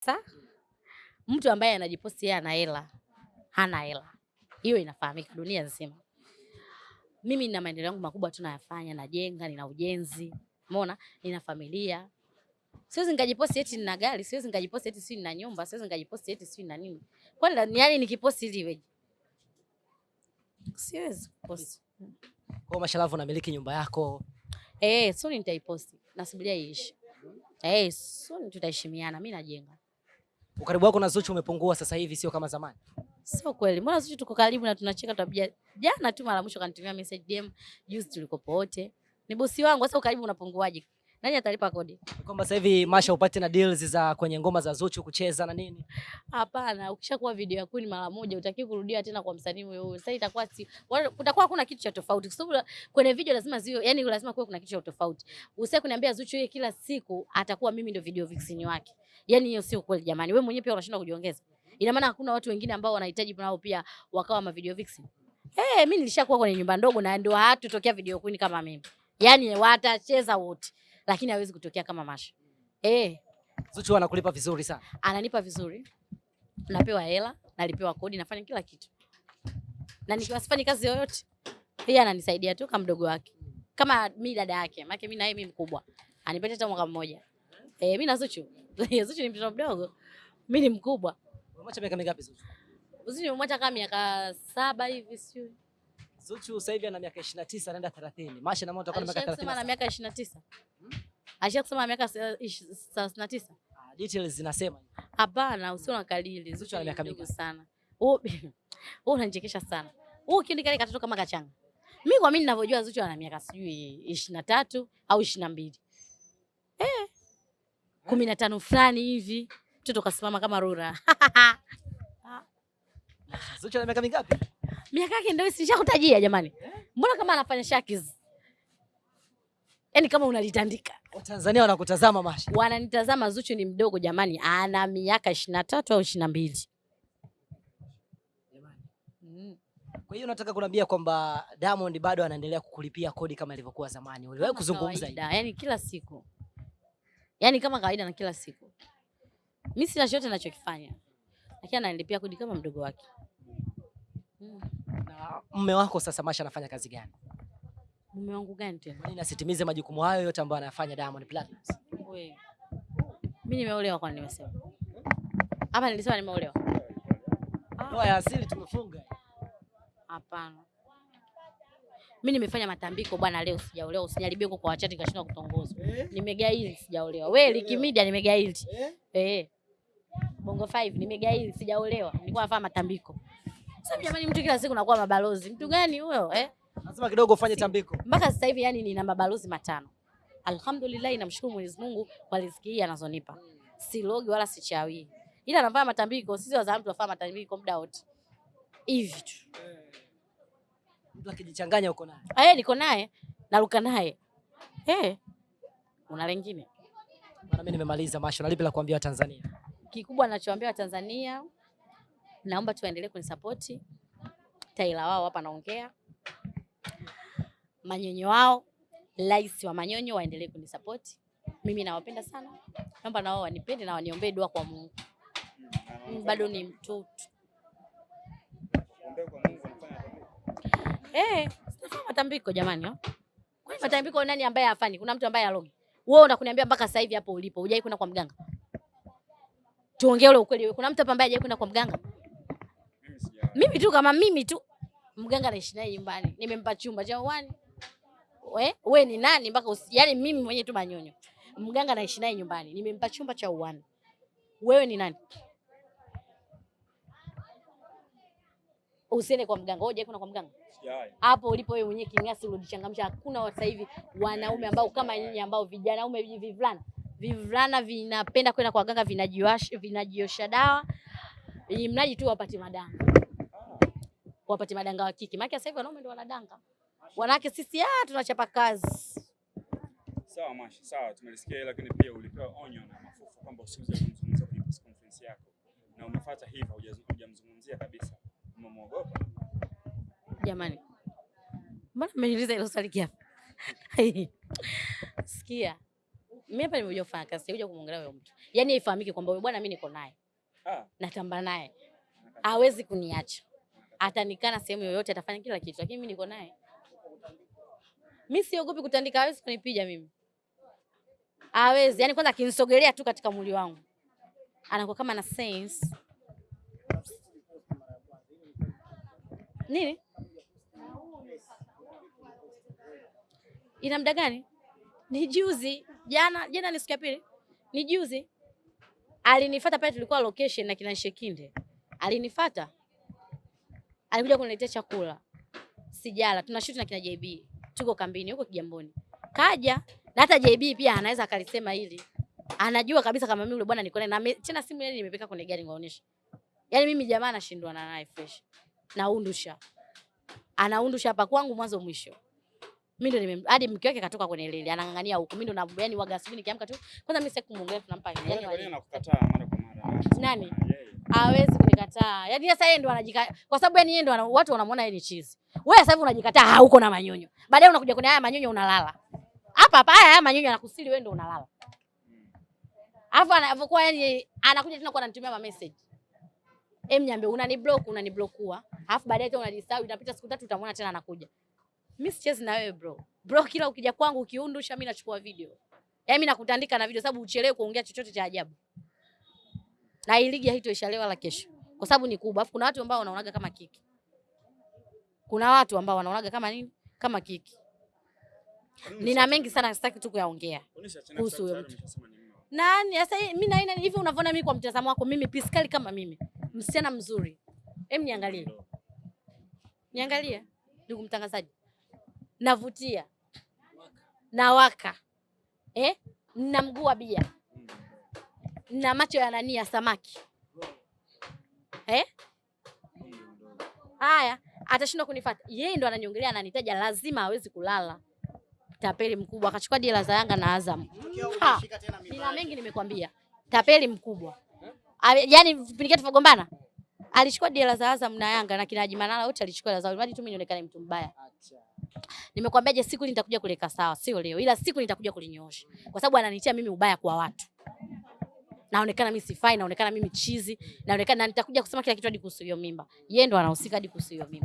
Sa mtu ambaye anajiposti yeye ana hela, hana hela, hiyo inafahamika dunia nzima. Mimi nina maendeleo yangu makubwa tu nayafanya, najenga, nina ujenzi, umeona, nina familia. Siwezi nikajiposti eti nina gari, siwezi nikajiposti eti si nina nyumba, siwezi nikajiposti eti si nina nini. Kwani yani nikiposti ili iweje? Siwezi kuposti. Kwa Mashalavu unamiliki nyumba yako. Eh, soon nitaiposti. Nasubiria iishi. Eh, soon tutaheshimiana, mimi najenga. Ukaribu wako na Zuchu umepungua sasa hivi, sio kama zamani. Sio kweli. Mbona Zuchu tuko karibu na tunacheka tabia. Jana tu mara mwisho kanitumia message DM, juzi tulikopote. Ni bosi wangu, sasa ukaribu unapunguaje? Nani atalipa kodi? Kwamba sasa hivi Masha upate na deals za kwenye ngoma za Zuchu kucheza na nini? Hapana, ukishakuwa video ya ni mara moja utaki kurudia tena kwa msanii huyo. Sasa itakuwa si kutakuwa kuna kitu cha tofauti. Kwa sababu kwenye video lazima ziwe, yani lazima kuwe kuna kitu cha tofauti. Usiye kuniambia Zuchu yeye kila siku atakuwa mimi ndio video vixen wake. Yani hiyo sio kweli jamani. Wewe mwenyewe pia unashindwa kujiongeza. Ina maana hakuna watu wengine ambao wanahitaji nao pia wakawa ma video vixen. Eh, hey, mimi nilishakuwa kwenye nyumba ndogo na ndio hatutokea video queen kama mimi. Yaani watacheza wote, lakini hawezi kutokea kama Masha. Mm. Eh, Zuchu anakulipa vizuri sana. Ananipa vizuri. Napewa hela, nalipewa kodi, nafanya kila kitu. Na nikiwasifanyi kazi yoyote, yeye ananisaidia tu kama mdogo wake. Kama mimi dada yake, maana mimi na yeye mimi mkubwa. Anipenda hata mwaka mmoja. Eh, mimi na Zuchu. Zuchu ni mtoto mdogo. Mimi ni mkubwa. Umemwacha miaka mingapi Zuchu? Zuchu nimemwacha kama miaka saba hivi sijui. Zuchu sasa hivi ana miaka 29 anaenda 30. Masha na mimi tutakuwa na miaka 30. Sasa ana miaka 29. Aisha kusema miaka 39. Ah, details zinasema. Hapana, usio na kalili. Zuchu ana miaka mingi sana. Wewe unanichekesha sana. Wewe kile kile katoto kama kachanga. Mimi kwa mimi ninavyojua Zuchu ana miaka sijui 23 au 22. Eh. 15 fulani hivi. Mtoto kasimama kama rura. Ah, Zuchu ana miaka mingapi? Miaka yake ndio sishakutajia jamani. Eh? Mbona kama anafanya shakiz? Yaani kama unalitandika. Watanzania wanakutazama Masha. Wananitazama Zuchu ni mdogo jamani, ana miaka ishirini na tatu au ishirini na mbili. Mm. Kwa hiyo nataka kuniambia kwamba Diamond bado anaendelea kukulipia kodi kama ilivyokuwa zamani. Uliwahi kuzungumza hivi? Yaani kila siku, Yaani kama kawaida na kila siku. Mimi sina chochote ninachokifanya. lakini ananilipia kodi kama mdogo wake. Mm. Na mume wako sasa Masha anafanya kazi gani? Mume wangu gani tena? Kwa nini asitimize majukumu hayo yote ambayo anayafanya Diamond Platnumz? Wewe. Mimi nimeolewa kwani nimesema? Hapa nilisema nimeolewa? Ndoa ya asili tumefunga. Hapana. Mimi nimefanya matambiko bwana, leo sijaolewa, usiniharibie huko kwa wachati kashinda kutongozwa. Nimegaili sijaolewa. Wewe Liki Media nimegaili. Eh. Bongo 5 nimegaili sijaolewa. Nilikuwa nafanya matambiko. Sasa jamani, mtu kila siku nakuwa mabalozi. Mtu gani huyo eh? Lazima kidogo ufanye tambiko. Mpaka sasa hivi yani nina mabalozi matano. Alhamdulillah, namshukuru Mwenyezi Mungu kwa riziki hii anazonipa. Silogi wala sichawi. Ila nafanya matambiko, sisi wazalamu tunafanya matambiko muda wote. Hivi tu. Mtu akijichanganya uko naye. Eh, niko naye, naruka naye. Eh. Una lengine. Bwana mimi nimemaliza Masho, Nalipi la kuambia Watanzania? Kikubwa ninachoambia Watanzania, naomba tuendelee kunisapoti. Taila wao hapa naongea, manyonyo wao, rais wa manyonyo waendelee kunisapoti. Mimi nawapenda sana, naomba nao wanipende na waniombee dua kwa Mungu. Bado ni mtoto eh, sinafanya matambiko jamani. oh. nini matambiko nani ambaye hafanyi? Kuna mtu ambaye alogi? Wewe unakuniambia mpaka sasa hivi hapo ulipo hujai kwenda kwa mganga? Tuongee ule ukweli. Kuna mtu hapa ambaye hajai kwenda kwa mganga? Mimi tu kama mimi tu. Mganga anaishi naye nyumbani. Nimempa chumba cha uani. We, we ni nani mpaka yani mimi mwenyewe tu manyonyo. Mganga naishi naye nyumbani. Nimempa chumba cha uani. Wewe ni nani? Usiende kwa mganga. Wewe kuna kwa mganga? hapo ulipo wewe mwenyewe king'asi ulojichangamsha. Hakuna sasa hivi wanaume ambao kama nyinyi ambao vijana ume vivulana vivulana vinapenda kwenda kwa waganga vinajiosha vinajiosha dawa ili mnaji tu wapate madanga, wapate madanga wa kike. Maana sasa hivi wanaume ndio wanadanga, wanawake sisi ah, tunachapa kazi. Sawa Masha, sawa, tumelisikia lakini pia ulipewa onyo na Mafufu kwamba usiuze kumzungumzia kwenye press conference yako, na umefuata hivyo, hujamzungumzia kabisa. Umemwogopa? Jamani, mbona mmeniuliza hilo swali kiapo? Sikia, mimi hapa nimekuja kufanya kazi, sikuja kumwongelea huyo mtu. Yaani ifahamike kwamba huyo bwana mimi niko naye. Ah, Natamba naye. Hawezi kuniacha. Atanikana sehemu yoyote, atafanya kila kitu, lakini mimi niko naye. Mimi siogopi kutandika, hawezi kunipiga mimi. Hawezi. yani kwanza akinisogelea tu katika mwili wangu. Anakuwa kama na sense. Nini? Ina muda gani? Ni juzi. Jana, jana ni siku ya pili. Ni juzi. Alinifuata pale tulikuwa location na kina Shekinde. Alinifuata. Alikuja kuniletea chakula. Sijala, tunashuti na kina JB. Tuko kambini huko Kigamboni. Kaja na hata JB pia anaweza akalisema hili. Anajua kabisa kama mimi yule bwana niko naye na tena simu ile nimepeka kwenye gari ngaonesha. Yaani mimi jamaa nashindwa na naye fresh. Naundusha. Anaundusha hapa kwangu mwanzo mwisho. Mimi ndo nime hadi mke wake katoka kwenye lili anang'ang'ania huku. Mimi ndo na yani waga asubuhi nikiamka tu. Kwanza mimi sasa kumwongelea tunampa yani anakukataa mara kwa mara? Nani? Hawezi kunikataa. Yaani sasa yeye ndo anajika kwa sababu yani yeye ndo watu wanamuona yeye ni chizi. Wewe sasa hivi unajikataa hauko na manyonyo. Baadaye unakuja kwenye haya manyonyo unalala. Hapa hapa haya haya manyonyo anakusili wewe ndo unalala. Alafu anapokuwa yani anakuja tena kwa ananitumia ma message. Em nyambe unani block unani blockua. Alafu baadaye tena unajisahau inapita siku tatu utamwona tena anakuja. Mimi sichezi na wewe bro. Bro kila ukija kwangu ukiundusha mimi nachukua video. Yaani mimi nakutandika na video sababu uchelewe kuongea chochote cha ajabu. Na hii ligi haitoisha leo wala kesho. Kwa sababu ni kubwa. Alafu kuna watu ambao wanaonaga kama kiki. Kuna watu ambao wanaonaga kama nini? Kama kiki. Nina mengi sana sitaki tu kuyaongea. kuhusu huyo mtu. Nani sasa mimi na ina hivi unavyoona mimi kwa mtazamo wako mimi piskali kama mimi. Msichana mzuri. Hem niangalie. Niangalie ndugu mtangazaji. Navutia. Nawaka. Eh? Na mguu wa bia. Na macho ya nani ya samaki. Eh? Haya, atashindwa kunifuata. Yeye ndo ananiongelea ananitaja lazima hawezi kulala. Tapeli mkubwa akachukua dira za Yanga na Azam. Nina mengi nimekwambia. Tapeli mkubwa. Yaani vipindi vyetu tunagombana Alichukua dira za Azam na Yanga na kina Haji Manara wote alichukua dira zao. Ili tu mimi nionekane mtu mbaya. Nimekwambia je, siku nitakuja kuleka sawa, sio leo. Ila siku nitakuja kulinyoosha. Kwa sababu ananitia mimi ubaya kwa watu. Naonekana mimi sifai, naonekana mimi chizi, naonekana na nitakuja kusema kila kitu hadi kuhusu hiyo mimba. Yeye ndo anahusika hadi kuhusu hiyo mimba.